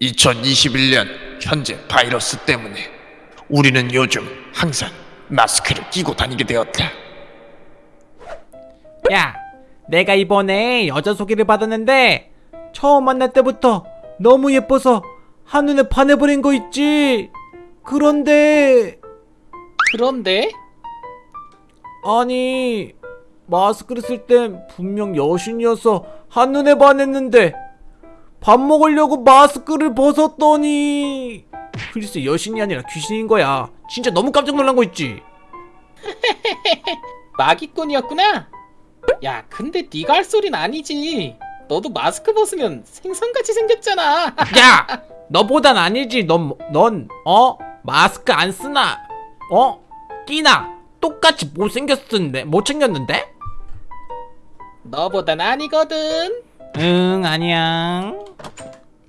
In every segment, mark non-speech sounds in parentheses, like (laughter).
2021년 현재 바이러스 때문에 우리는 요즘 항상 마스크를 끼고 다니게 되었다. 야, 내가 이번에 여자 소개를 받았는데 처음 만날 때부터 너무 예뻐서 한눈에 반해버린 거 있지. 그런데 그런데 아니 마스크를 쓸 땐 분명 여신이어서 한눈에 반했는데 밥 먹으려고 마스크를 벗었더니 글쎄 여신이 아니라 귀신인 거야. 진짜 너무 깜짝 놀란 거 있지. (laughs) 마기꾼이었구나. 야, 근데 네가 할 소린 아니지. 너도 마스크 벗으면 생선같이 생겼잖아. (laughs) 야, 너보단 아니지. 넌, 넌, 어? 마스크 안 쓰나? 어? 끼나? 똑같이 못생겼는데? 못생겼는데? 너보단 아니거든. 응, 아니야.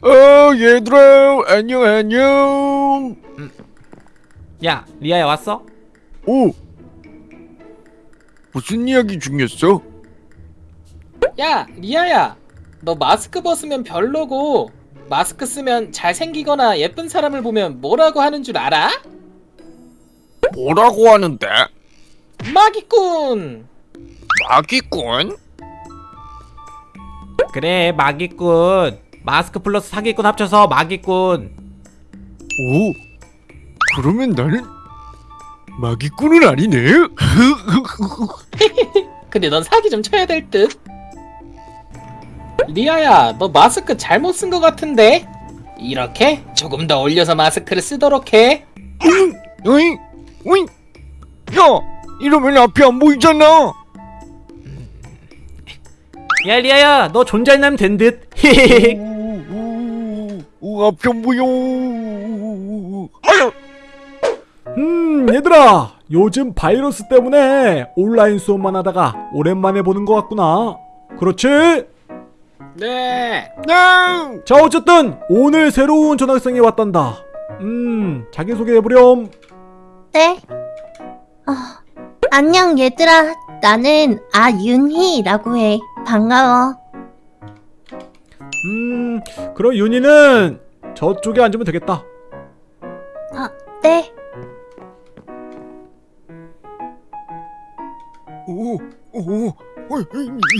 어 얘들아 안녕 안녕. 야, 리아야 왔어? 오 무슨 이야기 중이었어? 야, 리아야. 너 마스크 벗으면 별로고 마스크 쓰면 잘생기거나 예쁜 사람을 보면 뭐라고 하는 줄 알아? 뭐라고 하는데? 마기꾼. 마기꾼? 그래, 마기꾼. 마스크 플러스 사기꾼 합쳐서 마기꾼. 오 그러면 나는 마기꾼은 아니네. (laughs) 근데 넌 사기 좀 쳐야 될 듯. 리아야, 너 마스크 잘못 쓴 것 같은데? 이렇게 조금 더 올려서 마스크를 쓰도록 해. 어이 어이 야 이러면 앞이 안 보이잖아. 야, 리아야, 너 존잘나면 된 듯. 오, 오, 앞이 안 보여. 아유. 음, 얘들아, 요즘 바이러스 때문에 온라인 수업만 하다가 오랜만에 보는 것 같구나. 그렇지? 네. 네. 자, 어쨌든 오늘 새로운 전학생이 왔단다. 음, 자기소개 해보렴. 네. 어, 안녕 얘들아. 나는 아윤희라고 해. 반가워. 음, 그럼 윤희는 저쪽에 앉으면 되겠다. 아, 네. 오, 오, 어,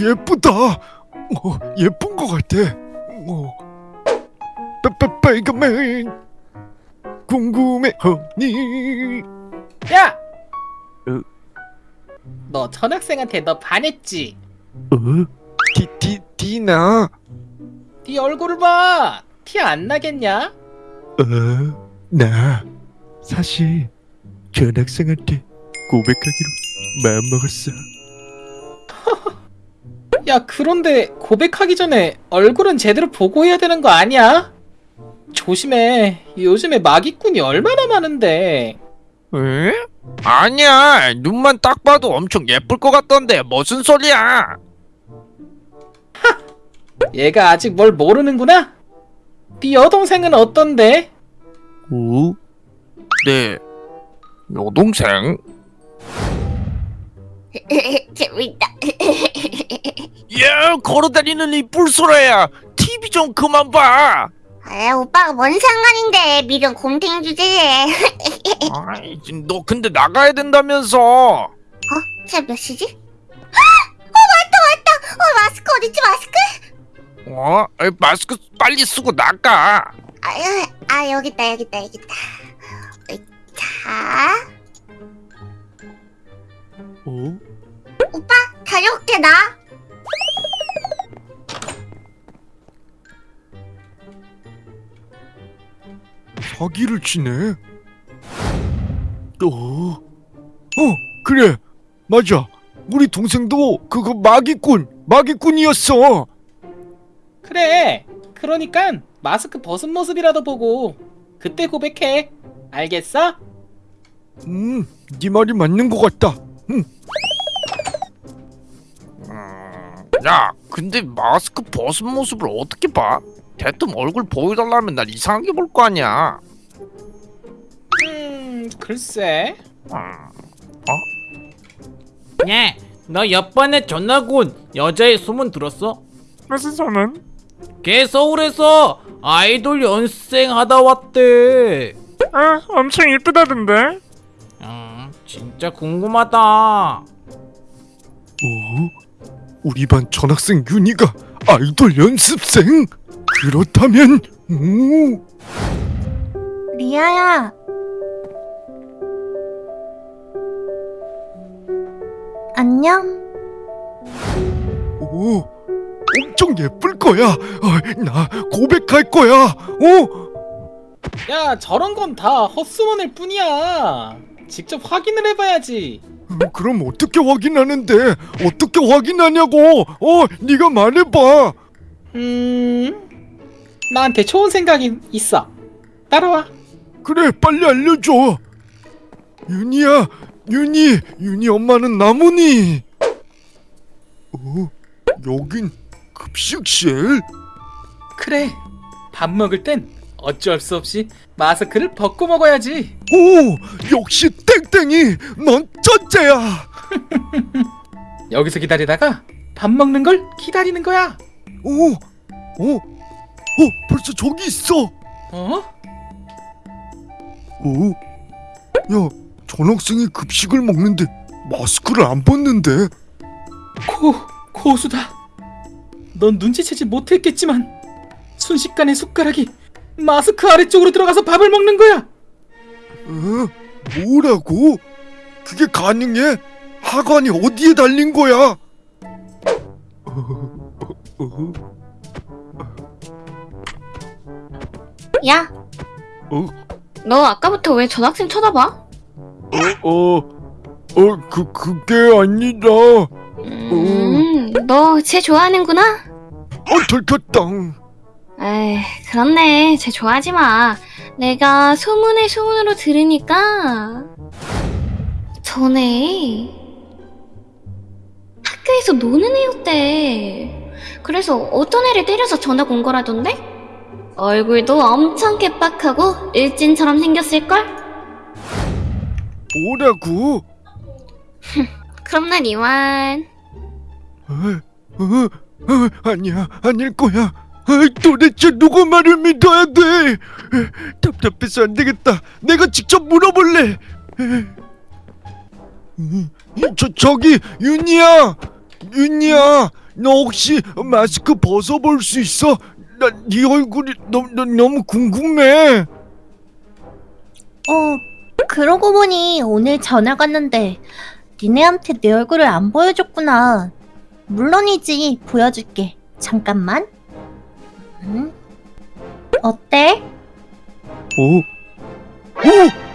예쁘다. 어, 예쁜 것 같아. 어. 빨빨 빨간맨 궁금해 허니. 야! 어? 너 전학생한테 너 반했지? 어? 디, 디, 디나. 네 얼굴을 봐. 티 안 나겠냐? 어, 나 사실 전학생한테 고백하기로 마음먹었어. (laughs) 야, 그런데 고백하기 전에 얼굴은 제대로 보고 해야 되는 거 아니야? 조심해. 요즘에 마기꾼이 얼마나 많은데. 에? 아니야 눈만 딱 봐도 엄청 예쁠 것 같던데 무슨 소리야 얘가 아직 뭘 모르는구나? 네 여동생은 어떤데? 오? 네 여동생? 재밌다. (laughs) 야 걸어다니는 이 뿔소라야 TV 좀 그만 봐 아, 오빠가 뭔 상관인데 미련 곰탱이 주제에. (laughs) 아이 너 근데 나가야 된다면서 어? 지금 몇 시지? 어, 맞다, 맞다. 어, 마스크 어딨지, 마스크? 어? 아이, 마스크 빨리 쓰고 나가 아, 아 여기 있다, 여기 있다, 여기 있다. 어이, 자, 어? 오빠 다녀올게 나. 사기를 치네 어? 어 그래 맞아 우리 동생도 그거 마기꾼 마기꾼이었어 그래. 그러니까 마스크 벗은 모습이라도 보고 그때 고백해. 알겠어? 음, 네 말이 맞는 것 같다. 음. 야, 근데 마스크 벗은 모습을 어떻게 봐? 대뜸 얼굴 보여달라면 날 이상하게 볼 거 아니야. 음, 글쎄. 음. 야, 너 옆반에 전화군 여자의 소문 들었어? 무슨 소문? 걔 서울에서 아이돌 연습생 하다 왔대. 아 엄청 이쁘다던데 음, 진짜 궁금하다. 어? 우리 반 전학생 윤희가 아이돌 연습생? 그렇다면 오 리아야. 안녕? 오, 엄청 예쁠 거야. 어, 나 고백할 거야. 어? 야 저런 건 다 헛소문일 뿐이야 직접 확인을 해봐야지 음, 그럼 어떻게 확인하는데? 어떻게 확인하냐고? 어, 네가 말해봐. 음... 나한테 좋은 생각이 있어 따라와 그래, 빨리 알려줘. 윤희야, 윤희, 윤희 엄마는 나무니. 어, 여긴 급식실? 그래 밥 먹을 땐 어쩔 수 없이 마스크를 벗고 먹어야지 오, 역시 땡땡이, 넌 쩐째야. (laughs) 여기서 기다리다가 밥 먹는 걸 기다리는 거야 오, 어, 어, 벌써 저기 있어. 어? 오, 야, 전학생이 급식을 먹는데 마스크를 안 벗는데? 고, 고수다 넌 눈치채지 못했겠지만 순식간에 숟가락이 마스크 아래쪽으로 들어가서 밥을 먹는 거야 어? 뭐라고? 그게 가능해? 하관이 어디에 달린 거야? 야. 어? 너 아까부터 왜 전학생 쳐다봐? 어, 어, 그, 그게 아니라, 음, 너쟤 좋아하는구나? 어, 들켰다. 에이, 그렇네. 쟤 좋아하지 마. 내가 소문에 소문으로 들으니까 전에 학교에서 노는 애였대. 그래서 어떤 애를 때려서 전학 온 거라던데? 얼굴도 엄청 개빡하고 일진처럼 생겼을걸? 뭐라고? 그럼 난 이완. 어, 어, 어, 아니야, 아닐 거야. 아, 도대체 누구 말을 믿어야 돼? 에, 답답해서 안 되겠다. 내가 직접 물어볼래. 에, 음, 저 저기 윤이야, 윤이야, 너 혹시 마스크 벗어볼 수 있어? 나 네 얼굴이 너무 너무 궁금해. 어, 그러고 보니 오늘 전화 갔는데 니네한테 내 얼굴을 안 보여줬구나. 물론이지, 보여줄게. 잠깐만. 응? 어때? 오, 오,